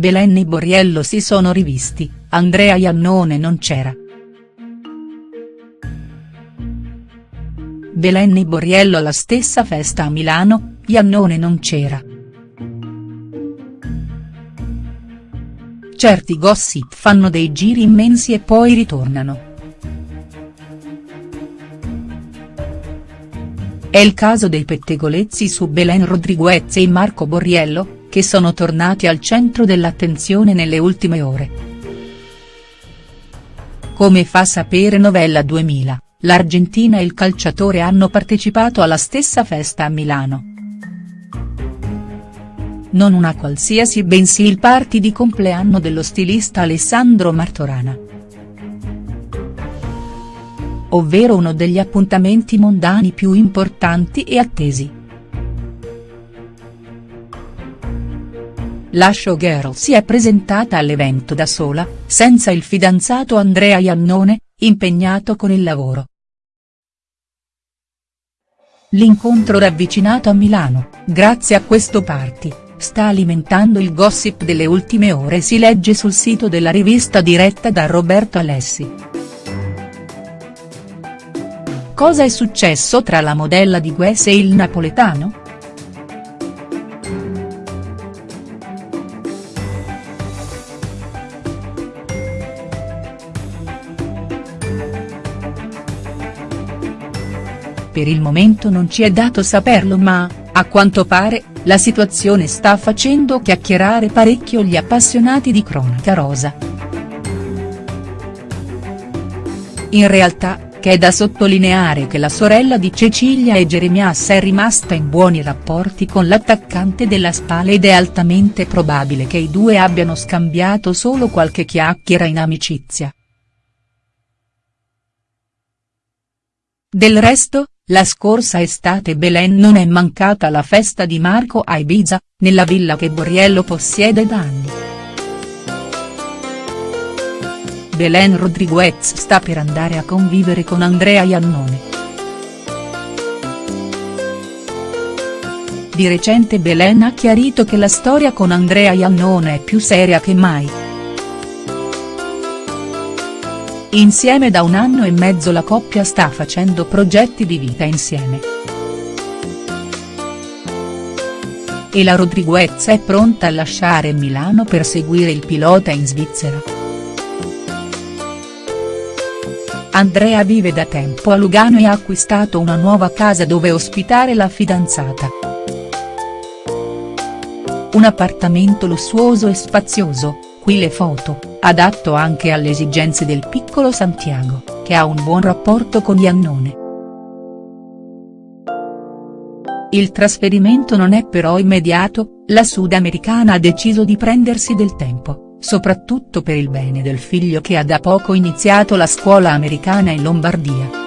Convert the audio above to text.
Belen e Borriello si sono rivisti, Andrea Iannone non c'era. Belen e Borriello alla stessa festa a Milano, Iannone non c'era. Certi gossip fanno dei giri immensi e poi ritornano. È il caso dei pettegolezzi su Belen Rodriguez e Marco Borriello, che sono tornati al centro dell'attenzione nelle ultime ore. Come fa sapere Novella 2000, l'Argentina e il calciatore hanno partecipato alla stessa festa a Milano. Non una qualsiasi bensì il party di compleanno dello stilista Alessandro Martorana ovvero uno degli appuntamenti mondani più importanti e attesi. La showgirl si è presentata all'evento da sola, senza il fidanzato Andrea Iannone, impegnato con il lavoro. L'incontro ravvicinato a Milano, grazie a questo party, sta alimentando il gossip delle ultime ore si legge sul sito della rivista diretta da Roberto Alessi. Cosa è successo tra la modella di Guess e il napoletano?. Per il momento non ci è dato saperlo ma, a quanto pare, la situazione sta facendo chiacchierare parecchio gli appassionati di cronaca rosa. In realtà, che è da sottolineare che la sorella di Cecilia e Jeremias è rimasta in buoni rapporti con l'attaccante della Spal ed è altamente probabile che i due abbiano scambiato solo qualche chiacchiera in amicizia. Del resto, la scorsa estate Belen non è mancata alla festa di Marco a Ibiza, nella villa che Borriello possiede da anni. Belen Rodriguez sta per andare a convivere con Andrea Iannone. Di recente Belen ha chiarito che la storia con Andrea Iannone è più seria che mai. Insieme da un anno e mezzo la coppia sta facendo progetti di vita insieme. E la Rodriguez è pronta a lasciare Milano per seguire il pilota in Svizzera. Andrea vive da tempo a Lugano e ha acquistato una nuova casa dove ospitare la fidanzata. Un appartamento lussuoso e spazioso, qui le foto, adatto anche alle esigenze del piccolo Santiago, che ha un buon rapporto con Iannone. Il trasferimento non è però immediato, la sudamericana ha deciso di prendersi del tempo soprattutto per il bene del figlio che ha da poco iniziato la scuola americana in Lombardia.